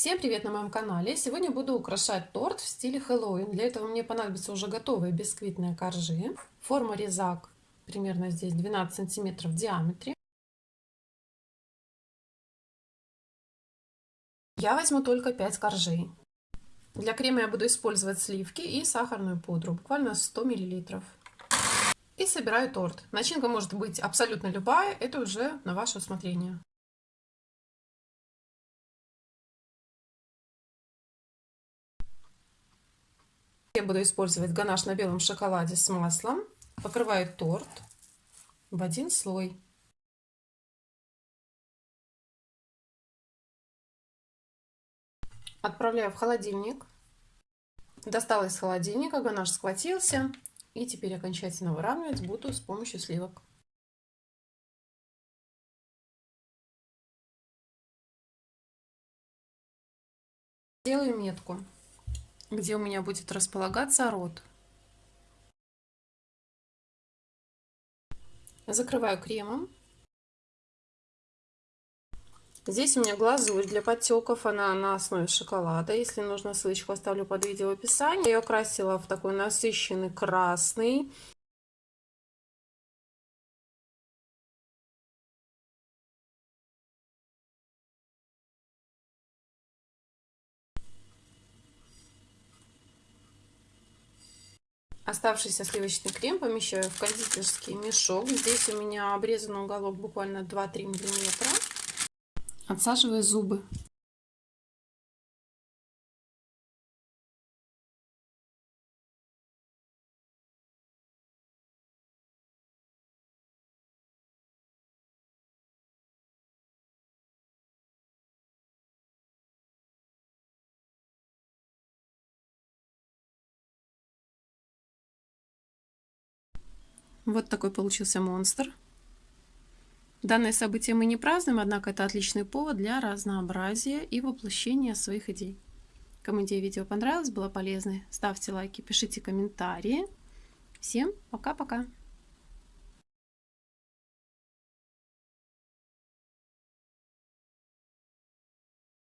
Всем привет на моем канале! Сегодня буду украшать торт в стиле Хэллоуин. Для этого мне понадобятся уже готовые бисквитные коржи. Форма резак примерно здесь 12 сантиметров в диаметре. Я возьму только 5 коржей. Для крема я буду использовать сливки и сахарную пудру, буквально 100 миллилитров. И собираю торт. Начинка может быть абсолютно любая, это уже на ваше усмотрение. Я буду использовать ганаш на белом шоколаде с маслом. Покрываю торт в один слой. Отправляю в холодильник. Достала из холодильника, ганаш схватился. И теперь окончательно выравнивать буду с помощью сливок. Делаю метку где у меня будет располагаться рот. Закрываю кремом. Здесь у меня глазурь для подтеков, она на основе шоколада. Если нужно, ссылочку оставлю под видео в описании. Я ее красила в такой насыщенный красный. Оставшийся сливочный крем помещаю в кондитерский мешок. Здесь у меня обрезан уголок буквально 2-3 миллиметра. Отсаживаю зубы. Вот такой получился монстр. Данное событие мы не празднуем, однако это отличный повод для разнообразия и воплощения своих идей. Кому идея видео понравилась, была полезной, ставьте лайки, пишите комментарии. Всем пока-пока!